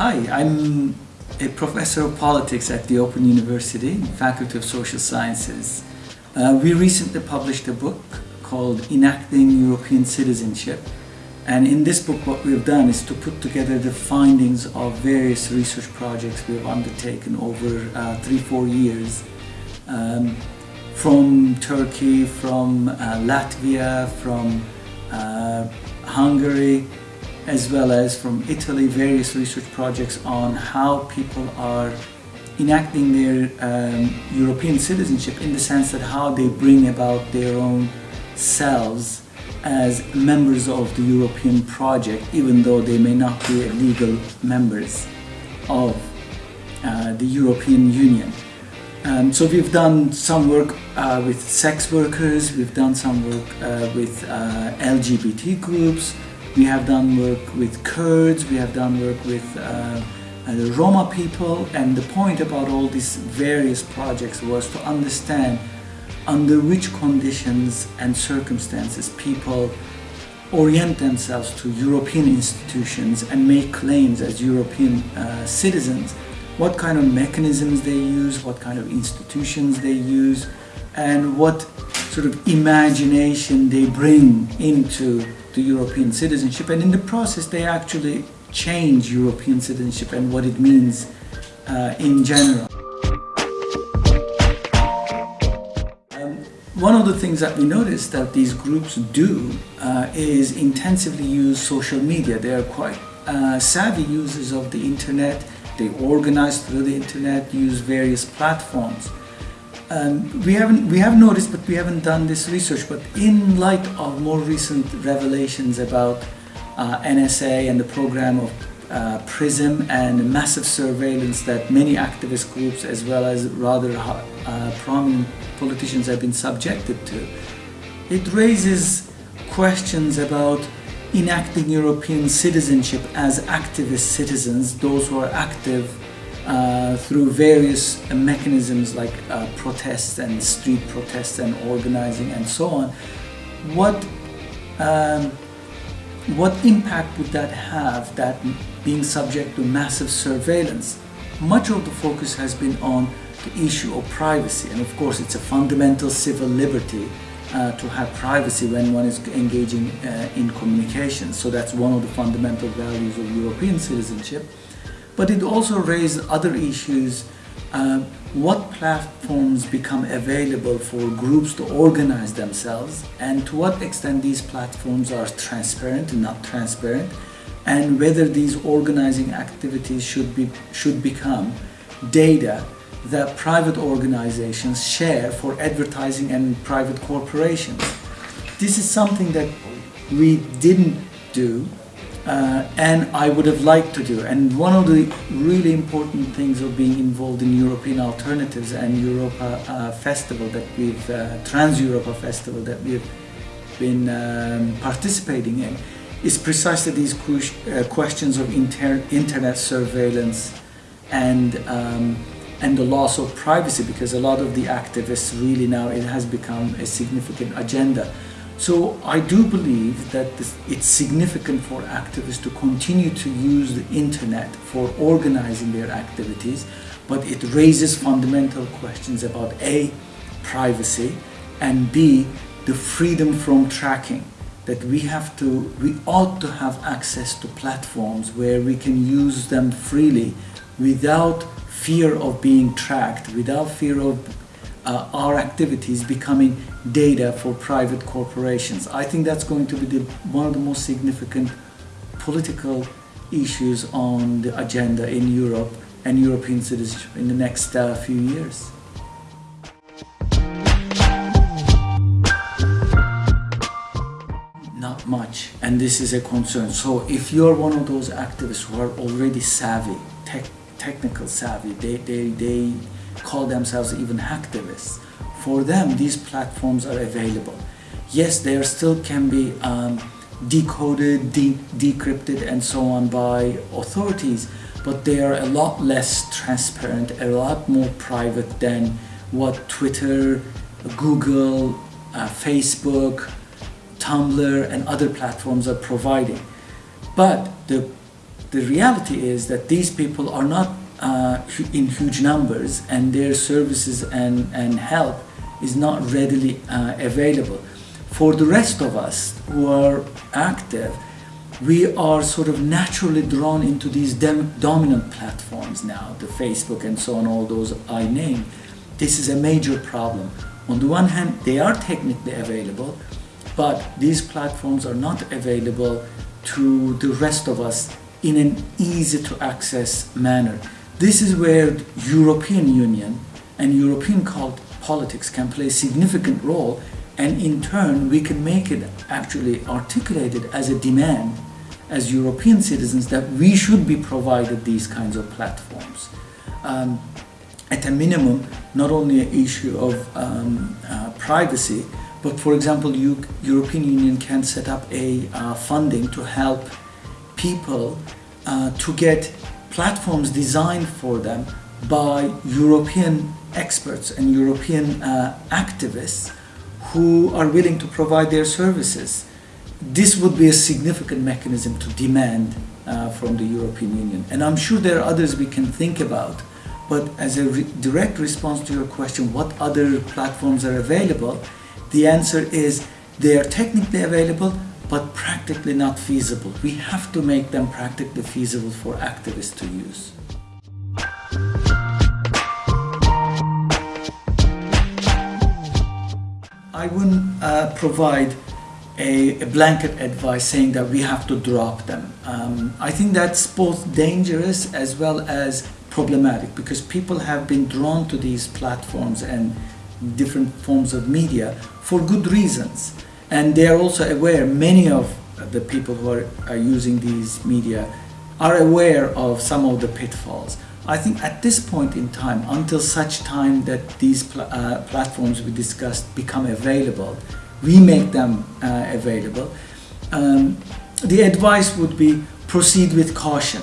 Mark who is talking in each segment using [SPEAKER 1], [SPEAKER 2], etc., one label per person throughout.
[SPEAKER 1] Hi, I'm a professor of politics at the Open University, Faculty of Social Sciences. Uh, we recently published a book called Enacting European Citizenship. And in this book what we've done is to put together the findings of various research projects we've undertaken over uh, three, four years. Um, from Turkey, from uh, Latvia, from uh, Hungary, as well as from Italy, various research projects on how people are enacting their um, European citizenship in the sense that how they bring about their own selves as members of the European project, even though they may not be legal members of uh, the European Union. Um, so we've done some work uh, with sex workers, we've done some work uh, with uh, LGBT groups, we have done work with Kurds, we have done work with uh, uh, the Roma people and the point about all these various projects was to understand under which conditions and circumstances people orient themselves to European institutions and make claims as European uh, citizens, what kind of mechanisms they use, what kind of institutions they use, and what sort of imagination they bring into the European citizenship and in the process they actually change European citizenship and what it means uh, in general. Um, one of the things that we noticed that these groups do uh, is intensively use social media. They are quite uh, savvy users of the internet. They organize through the internet, use various platforms. Um, we haven't we have noticed, but we haven't done this research. But in light of more recent revelations about uh, NSA and the program of uh, PRISM and massive surveillance that many activist groups as well as rather uh, prominent politicians have been subjected to, it raises questions about enacting European citizenship as activist citizens, those who are active uh, through various mechanisms like uh, protests and street protests and organizing and so on, what um, what impact would that have, that being subject to massive surveillance? Much of the focus has been on the issue of privacy and of course it's a fundamental civil liberty uh, to have privacy when one is engaging uh, in communication. So that's one of the fundamental values of European citizenship but it also raised other issues. Uh, what platforms become available for groups to organize themselves and to what extent these platforms are transparent and not transparent and whether these organizing activities should be should become data that private organizations share for advertising and private corporations. This is something that we didn't do uh, and I would have liked to do. And one of the really important things of being involved in European Alternatives and Europa uh, Festival that we've, uh, Trans Europa Festival that we've been um, participating in is precisely these uh, questions of inter internet surveillance and um, and the loss of privacy because a lot of the activists really now it has become a significant agenda. So I do believe that this, it's significant for activists to continue to use the internet for organizing their activities, but it raises fundamental questions about A, privacy, and B, the freedom from tracking. That we have to, we ought to have access to platforms where we can use them freely without fear of being tracked, without fear of uh, our activities becoming data for private corporations. I think that's going to be the, one of the most significant political issues on the agenda in Europe and European citizenship in the next uh, few years. Not much, and this is a concern. So if you're one of those activists who are already savvy, tech, technical savvy, they, they, they call themselves even hacktivists. For them, these platforms are available. Yes, there still can be um, decoded, de decrypted and so on by authorities, but they are a lot less transparent, a lot more private than what Twitter, Google, uh, Facebook, Tumblr, and other platforms are providing. But the, the reality is that these people are not uh, in huge numbers and their services and, and help is not readily uh, available. For the rest of us who are active, we are sort of naturally drawn into these dominant platforms now, the Facebook and so on, all those I name. This is a major problem. On the one hand, they are technically available, but these platforms are not available to the rest of us in an easy to access manner. This is where European Union and European politics can play a significant role and in turn we can make it actually articulated as a demand as European citizens that we should be provided these kinds of platforms. Um, at a minimum, not only an issue of um, uh, privacy, but for example, European Union can set up a uh, funding to help people uh, to get platforms designed for them by European experts and European uh, activists who are willing to provide their services this would be a significant mechanism to demand uh, from the European Union. And I'm sure there are others we can think about. But as a re direct response to your question, what other platforms are available? The answer is they are technically available, but practically not feasible. We have to make them practically feasible for activists to use. I wouldn't uh, provide a, a, blanket advice saying that we have to drop them. Um, I think that's both dangerous as well as problematic because people have been drawn to these platforms and different forms of media for good reasons. And they are also aware, many of the people who are, are using these media are aware of some of the pitfalls. I think at this point in time, until such time that these pl uh, platforms we discussed become available, we make them uh, available. Um, the advice would be proceed with caution.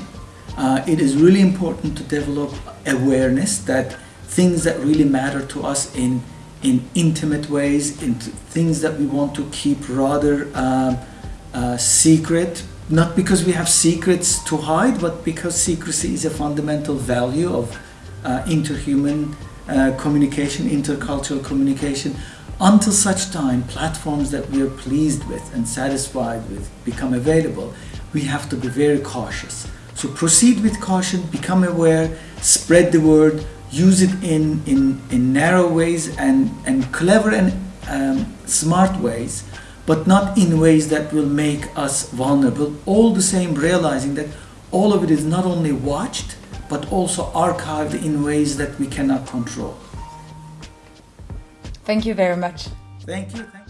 [SPEAKER 1] Uh, it is really important to develop awareness that things that really matter to us in in intimate ways, in things that we want to keep rather um, uh, secret, not because we have secrets to hide, but because secrecy is a fundamental value of uh, interhuman uh, communication, intercultural communication. Until such time platforms that we are pleased with and satisfied with become available, we have to be very cautious. So proceed with caution, become aware, spread the word, use it in, in, in narrow ways and, and clever and um, smart ways, but not in ways that will make us vulnerable. All the same realizing that all of it is not only watched, but also archived in ways that we cannot control.
[SPEAKER 2] Thank you very much.
[SPEAKER 1] Thank you. Thank